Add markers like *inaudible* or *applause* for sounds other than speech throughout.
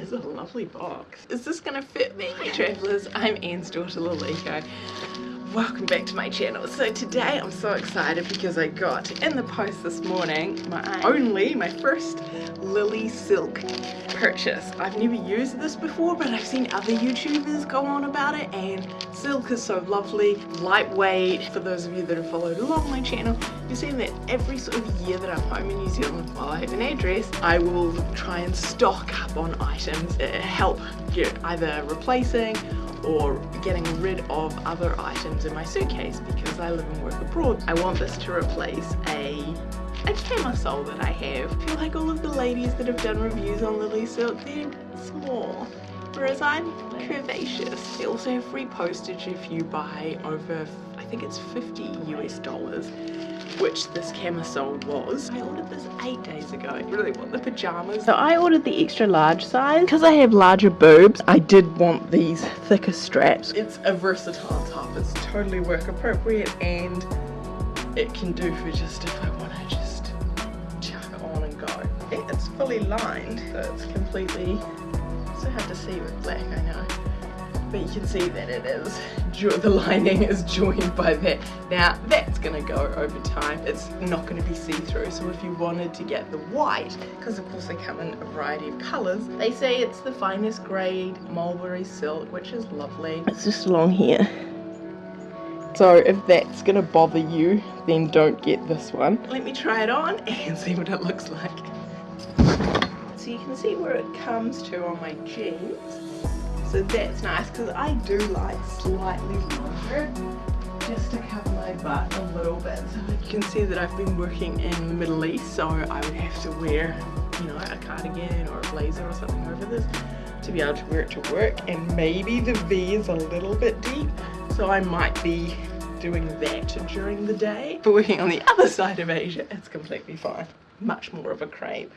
is a lovely box. Is this gonna fit me? Travellers, I'm Anne's daughter Liliko. Welcome back to my channel. So today I'm so excited because I got in the post this morning my only, my first Lily Silk purchase. I've never used this before but I've seen other YouTubers go on about it and silk is so lovely, lightweight. For those of you that have followed along my channel, you've seen that every sort of year that I'm home in New Zealand while I have an address, I will try and stock up on items that help get either replacing or getting rid of other items in my suitcase because I live and work abroad. I want this to replace a a camisole that I have. I feel like all of the ladies that have done reviews on Lily Silk, they're small. Whereas I'm curvaceous. They also have free postage if you buy over, think it's 50 US dollars which this camisole was. I ordered this eight days ago. I really want the pajamas. So I ordered the extra large size. Because I have larger boobs, I did want these thicker straps. It's a versatile top. It's totally work appropriate and it can do for just if I want to just chuck on and go. It's fully lined, so it's completely, so hard to see with black, I know but you can see that it is the lining is joined by that. Now that's gonna go over time. It's not going to be see-through. So if you wanted to get the white because of course they come in a variety of colors they say it's the finest grade mulberry silk which is lovely. It's just long here so if that's gonna bother you then don't get this one. Let me try it on and see what it looks like. So you can see where it comes to on my jeans so that's nice because I do like slightly longer just to cover my butt a little bit. So you can see that I've been working in the Middle East so I would have to wear you know a cardigan or a blazer or something over this to be able to wear it to work and maybe the V is a little bit deep so I might be doing that during the day. But working on the other side of Asia it's completely fine. Much more of a crepe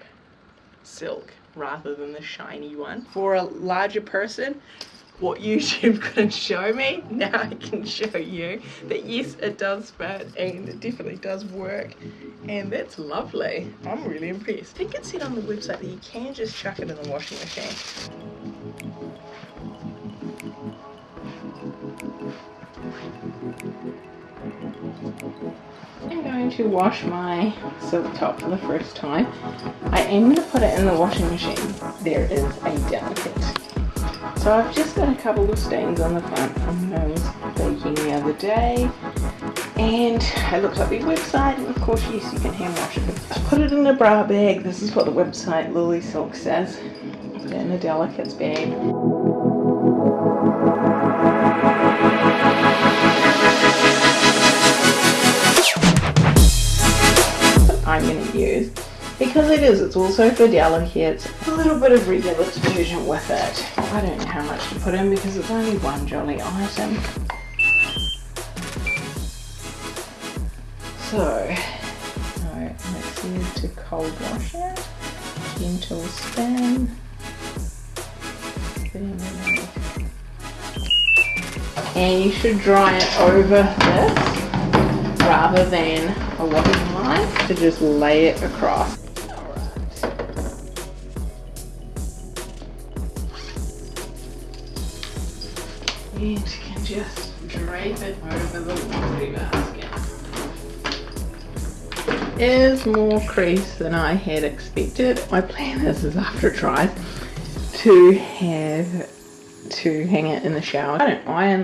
silk rather than the shiny one. For a larger person, what YouTube *laughs* couldn't show me, now I can show you that yes, it does fit and it definitely does work and that's lovely. I'm really impressed. I think it said on the website that you can just chuck it in the washing machine. To wash my silk top for the first time. I am going to put it in the washing machine. There is a delicate. So I've just got a couple of stains on the front from when I was baking the other day. And I looked up the website and of course yes you can hand wash it. I put it in a bra bag. This is what the website Lily Silk says. Put it in a delicates bag. Because it is, it's also for delicates, a little bit of regular detergent with it. I don't know how much to put in because it's only one jolly item. So, let's use to cold wash it. Gentle spin. And you should dry it over this rather than a washing line to just lay it across. You can just drape it over the laundry basket. Is more crease than I had expected. My plan is, is after it dries to have to hang it in the shower. I don't iron